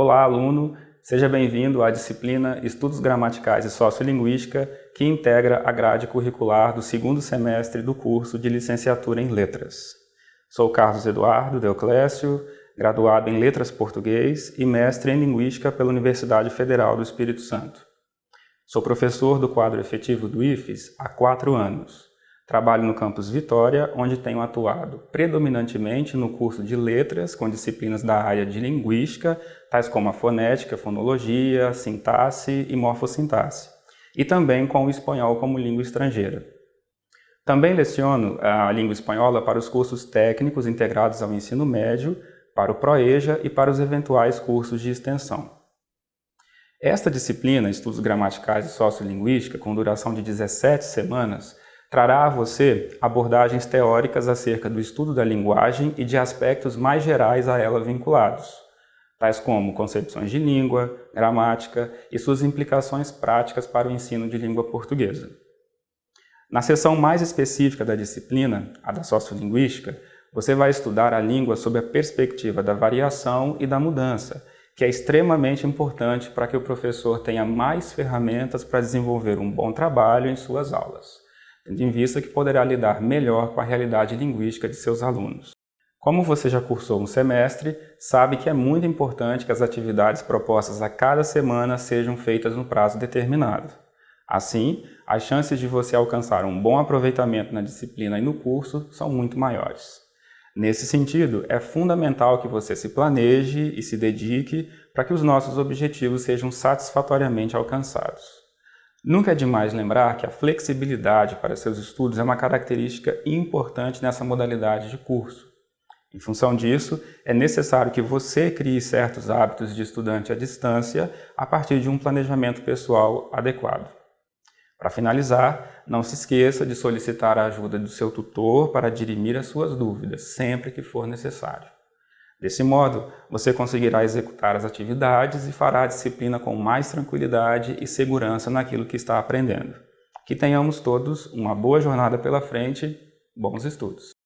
Olá, aluno! Seja bem-vindo à disciplina Estudos Gramaticais e Sociolinguística, que integra a grade curricular do segundo semestre do curso de Licenciatura em Letras. Sou Carlos Eduardo Deoclésio, graduado em Letras Português e mestre em Linguística pela Universidade Federal do Espírito Santo. Sou professor do quadro efetivo do IFES há quatro anos. Trabalho no campus Vitória, onde tenho atuado predominantemente no curso de letras, com disciplinas da área de linguística, tais como a fonética, fonologia, sintaxe e morfossintaxe, e também com o espanhol como língua estrangeira. Também leciono a língua espanhola para os cursos técnicos integrados ao ensino médio, para o PROEJA e para os eventuais cursos de extensão. Esta disciplina, Estudos Gramaticais e Sociolinguística, com duração de 17 semanas, trará a você abordagens teóricas acerca do estudo da linguagem e de aspectos mais gerais a ela vinculados, tais como concepções de língua, gramática e suas implicações práticas para o ensino de língua portuguesa. Na seção mais específica da disciplina, a da sociolinguística, você vai estudar a língua sob a perspectiva da variação e da mudança, que é extremamente importante para que o professor tenha mais ferramentas para desenvolver um bom trabalho em suas aulas em vista que poderá lidar melhor com a realidade linguística de seus alunos. Como você já cursou um semestre, sabe que é muito importante que as atividades propostas a cada semana sejam feitas no prazo determinado. Assim, as chances de você alcançar um bom aproveitamento na disciplina e no curso são muito maiores. Nesse sentido, é fundamental que você se planeje e se dedique para que os nossos objetivos sejam satisfatoriamente alcançados. Nunca é demais lembrar que a flexibilidade para seus estudos é uma característica importante nessa modalidade de curso. Em função disso, é necessário que você crie certos hábitos de estudante à distância a partir de um planejamento pessoal adequado. Para finalizar, não se esqueça de solicitar a ajuda do seu tutor para dirimir as suas dúvidas, sempre que for necessário. Desse modo, você conseguirá executar as atividades e fará a disciplina com mais tranquilidade e segurança naquilo que está aprendendo. Que tenhamos todos uma boa jornada pela frente, bons estudos!